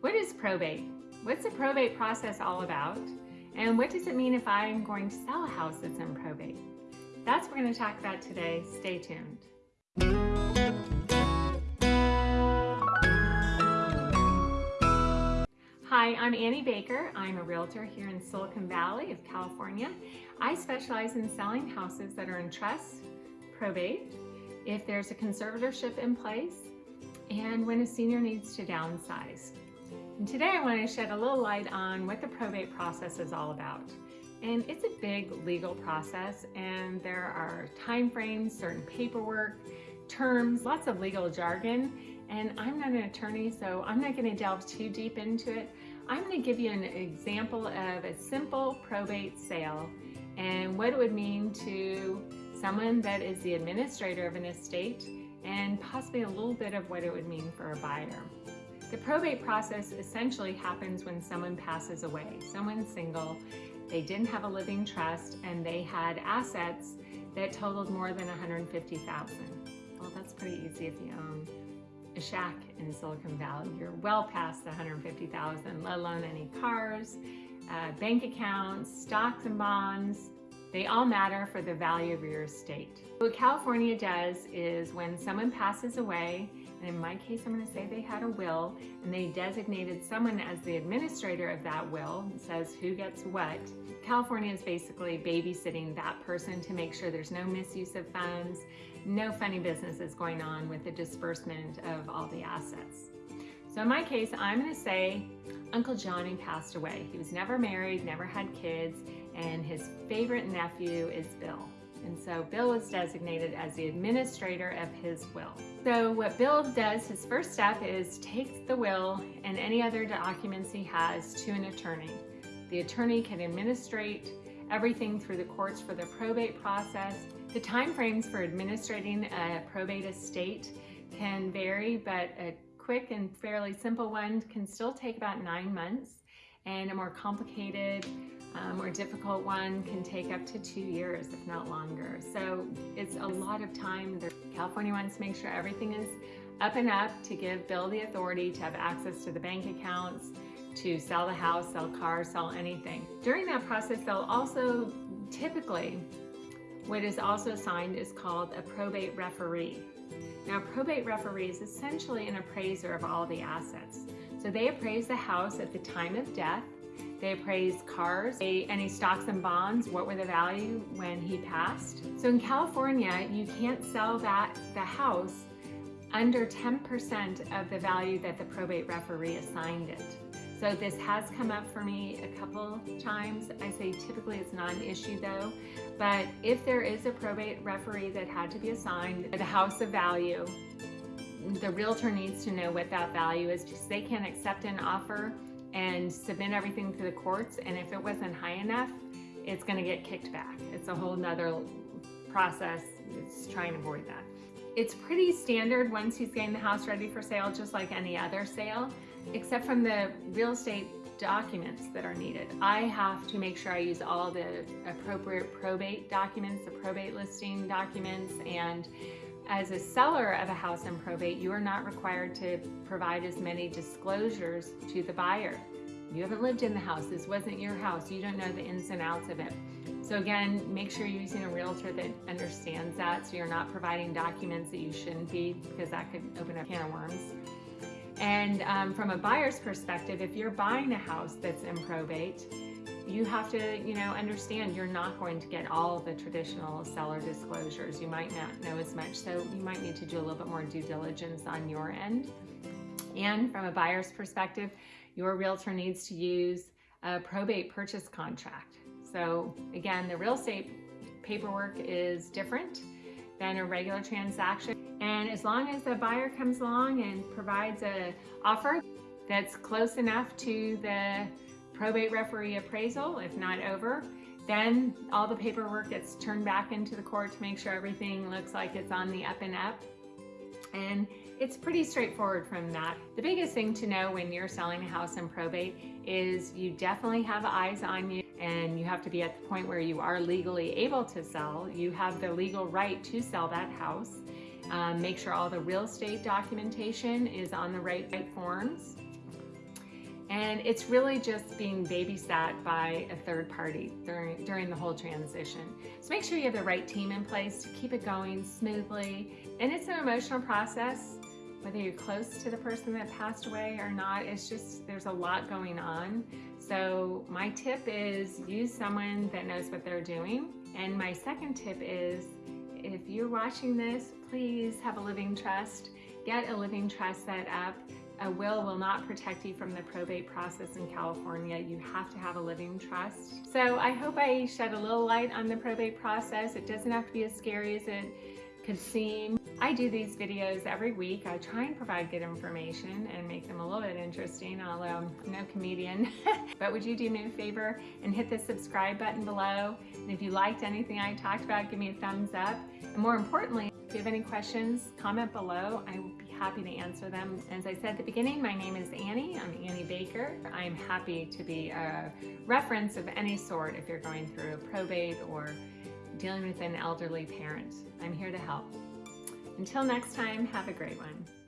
What is probate? What's the probate process all about? And what does it mean if I'm going to sell a house that's in probate? That's what we're going to talk about today. Stay tuned. Hi, I'm Annie Baker. I'm a realtor here in Silicon Valley of California. I specialize in selling houses that are in trust, probate, if there's a conservatorship in place, and when a senior needs to downsize. And today I want to shed a little light on what the probate process is all about. And it's a big legal process and there are time frames, certain paperwork, terms, lots of legal jargon. And I'm not an attorney, so I'm not going to delve too deep into it. I'm going to give you an example of a simple probate sale and what it would mean to someone that is the administrator of an estate and possibly a little bit of what it would mean for a buyer. The probate process essentially happens when someone passes away. Someone's single, they didn't have a living trust, and they had assets that totaled more than 150,000. Well, that's pretty easy if you own a shack in Silicon Valley. You're well past the 150,000, let alone any cars, uh, bank accounts, stocks and bonds, they all matter for the value of your estate. What California does is when someone passes away, and in my case, I'm gonna say they had a will, and they designated someone as the administrator of that will, says who gets what. California is basically babysitting that person to make sure there's no misuse of funds, no funny business is going on with the disbursement of all the assets. So in my case, I'm gonna say Uncle Johnny passed away. He was never married, never had kids, and his favorite nephew is Bill. And so Bill was designated as the administrator of his will. So what Bill does, his first step is takes the will and any other documents he has to an attorney. The attorney can administrate everything through the courts for the probate process. The time frames for administrating a probate estate can vary, but a quick and fairly simple one can still take about nine months and a more complicated um, or difficult one can take up to two years, if not longer. So it's a lot of time. California wants to make sure everything is up and up to give Bill the authority to have access to the bank accounts, to sell the house, sell cars, sell anything. During that process, they'll also typically, what is also signed is called a probate referee. Now, probate referee is essentially an appraiser of all the assets. So they appraise the house at the time of death. They appraise cars, they, any stocks and bonds, what were the value when he passed. So in California, you can't sell that the house under 10% of the value that the probate referee assigned it. So this has come up for me a couple times. I say typically it's not an issue though, but if there is a probate referee that had to be assigned the house of value, the realtor needs to know what that value is because they can accept an offer and submit everything to the courts. And if it wasn't high enough it's going to get kicked back. It's a whole nother process. It's trying to avoid that. It's pretty standard once he's getting the house ready for sale just like any other sale except from the real estate documents that are needed i have to make sure i use all the appropriate probate documents the probate listing documents and as a seller of a house in probate, you are not required to provide as many disclosures to the buyer. You haven't lived in the house. This wasn't your house. You don't know the ins and outs of it. So again, make sure you're using a realtor that understands that so you're not providing documents that you shouldn't be because that could open a can of worms. And um, from a buyer's perspective, if you're buying a house that's in probate, you have to, you know, understand you're not going to get all the traditional seller disclosures. You might not know as much, so you might need to do a little bit more due diligence on your end. And from a buyer's perspective, your realtor needs to use a probate purchase contract. So again, the real estate paperwork is different than a regular transaction. And as long as the buyer comes along and provides an offer that's close enough to the probate referee appraisal, if not over. Then all the paperwork gets turned back into the court to make sure everything looks like it's on the up and up. And it's pretty straightforward from that. The biggest thing to know when you're selling a house in probate is you definitely have eyes on you and you have to be at the point where you are legally able to sell. You have the legal right to sell that house. Um, make sure all the real estate documentation is on the right, right forms And it's really just being babysat by a third party during, during the whole transition. So make sure you have the right team in place to keep it going smoothly. And it's an emotional process, whether you're close to the person that passed away or not. It's just, there's a lot going on. So my tip is use someone that knows what they're doing. And my second tip is if you're watching this, please have a living trust. Get a living trust set up a will will not protect you from the probate process in California. You have to have a living trust. So I hope I shed a little light on the probate process. It doesn't have to be as scary as it could seem. I do these videos every week. I try and provide good information and make them a little bit interesting, although I'm no comedian. but would you do me a favor and hit the subscribe button below? And if you liked anything I talked about, give me a thumbs up. And more importantly, if you have any questions, comment below. I will be happy to answer them. As I said at the beginning, my name is Annie. I'm Annie Baker. I'm happy to be a reference of any sort if you're going through a probate or dealing with an elderly parent. I'm here to help. Until next time, have a great one.